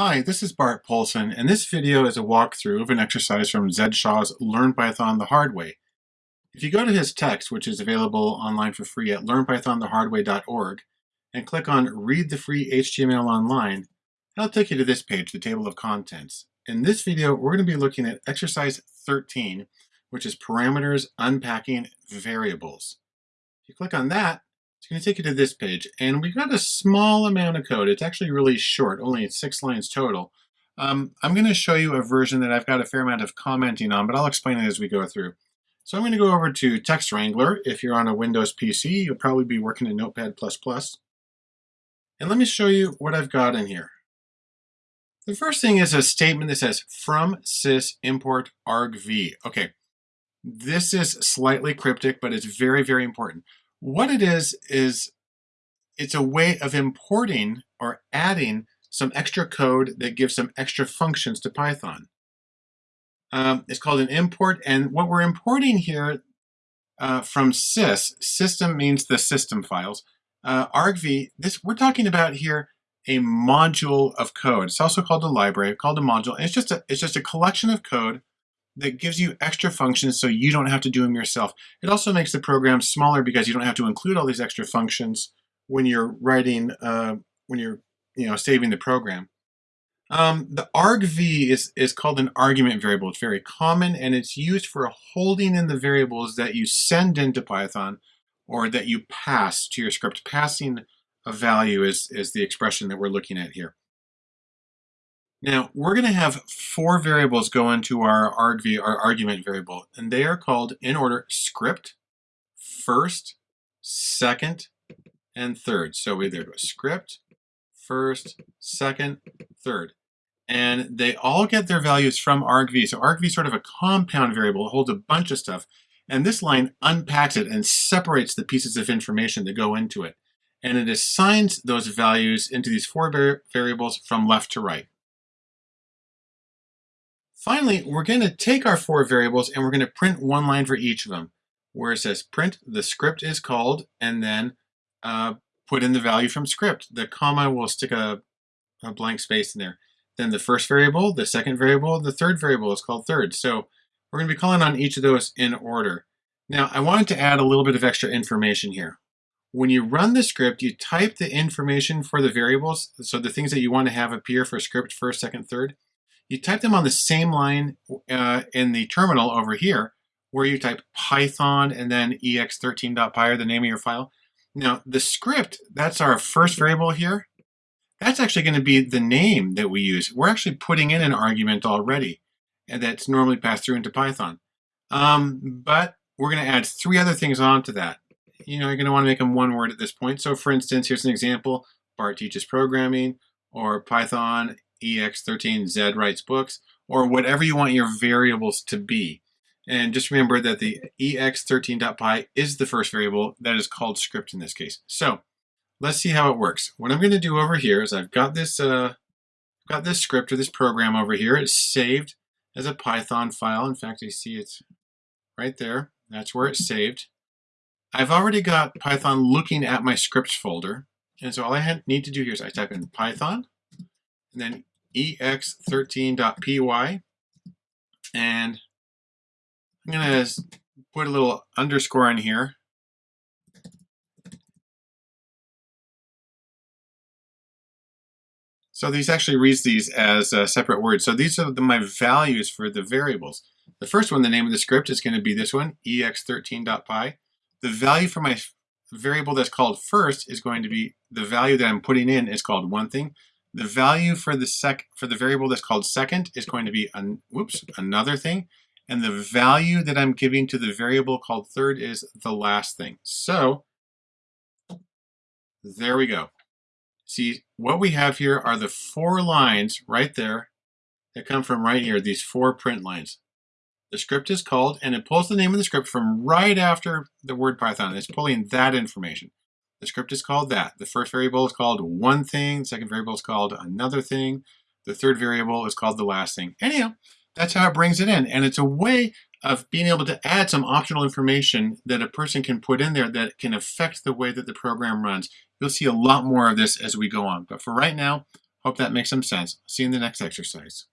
Hi, this is Bart Poulson, and this video is a walkthrough of an exercise from Zed Shaw's Learn Python the Hard Way. If you go to his text, which is available online for free at learnpythonthehardway.org, and click on Read the Free HTML Online, that'll take you to this page, the table of contents. In this video, we're going to be looking at exercise 13, which is parameters unpacking variables. If you click on that, it's going to take you to this page, and we've got a small amount of code. It's actually really short, only six lines total. Um, I'm going to show you a version that I've got a fair amount of commenting on, but I'll explain it as we go through. So I'm going to go over to Text Wrangler. If you're on a Windows PC, you'll probably be working in Notepad++. And let me show you what I've got in here. The first thing is a statement that says from sys import argv. Okay, this is slightly cryptic, but it's very, very important. What it is, is it's a way of importing or adding some extra code that gives some extra functions to Python. Um, it's called an import, and what we're importing here uh, from sys, system means the system files, uh, argv, this we're talking about here a module of code. It's also called a library, called a module, and it's just a, it's just a collection of code that gives you extra functions so you don't have to do them yourself. It also makes the program smaller because you don't have to include all these extra functions when you're writing, uh, when you're you know saving the program. Um, the argv is, is called an argument variable. It's very common and it's used for holding in the variables that you send into Python or that you pass to your script. Passing a value is, is the expression that we're looking at here. Now, we're going to have four variables go into our argv, our argument variable, and they are called, in order, script, first, second, and third. So we either go script, first, second, third. And they all get their values from argv. So argv is sort of a compound variable. It holds a bunch of stuff. And this line unpacks it and separates the pieces of information that go into it. And it assigns those values into these four variables from left to right. Finally, we're going to take our four variables and we're going to print one line for each of them, where it says print the script is called, and then uh, put in the value from script. The comma will stick a, a blank space in there. Then the first variable, the second variable, the third variable is called third. So we're going to be calling on each of those in order. Now, I wanted to add a little bit of extra information here. When you run the script, you type the information for the variables, so the things that you want to have appear for script first, second, third, you type them on the same line uh, in the terminal over here, where you type Python and then ex13.py or the name of your file. Now, the script, that's our first variable here. That's actually going to be the name that we use. We're actually putting in an argument already, that's normally passed through into Python. Um, but we're going to add three other things onto that. You know, you're going to want to make them one word at this point. So for instance, here's an example. Bart teaches programming, or Python EX13 Z writes books, or whatever you want your variables to be. And just remember that the ex13.py is the first variable that is called script in this case. So let's see how it works. What I'm going to do over here is I've got this uh, got this script or this program over here. It's saved as a Python file. In fact, I see it's right there. That's where it's saved. I've already got Python looking at my scripts folder. And so all I need to do here is I type in Python and then ex13.py. And I'm going to put a little underscore in here. So these actually reads these as uh, separate words. So these are the, my values for the variables. The first one, the name of the script, is going to be this one, ex13.py. The value for my variable that's called first is going to be the value that I'm putting in is called one thing. The value for the sec for the variable that's called second is going to be an whoops another thing, and the value that I'm giving to the variable called third is the last thing. So there we go. See, what we have here are the four lines right there that come from right here, these four print lines. The script is called, and it pulls the name of the script from right after the word Python. It's pulling that information. The script is called that. The first variable is called one thing. The second variable is called another thing. The third variable is called the last thing. Anyhow, that's how it brings it in. And it's a way of being able to add some optional information that a person can put in there that can affect the way that the program runs. You'll see a lot more of this as we go on. But for right now, Hope that makes some sense. See you in the next exercise.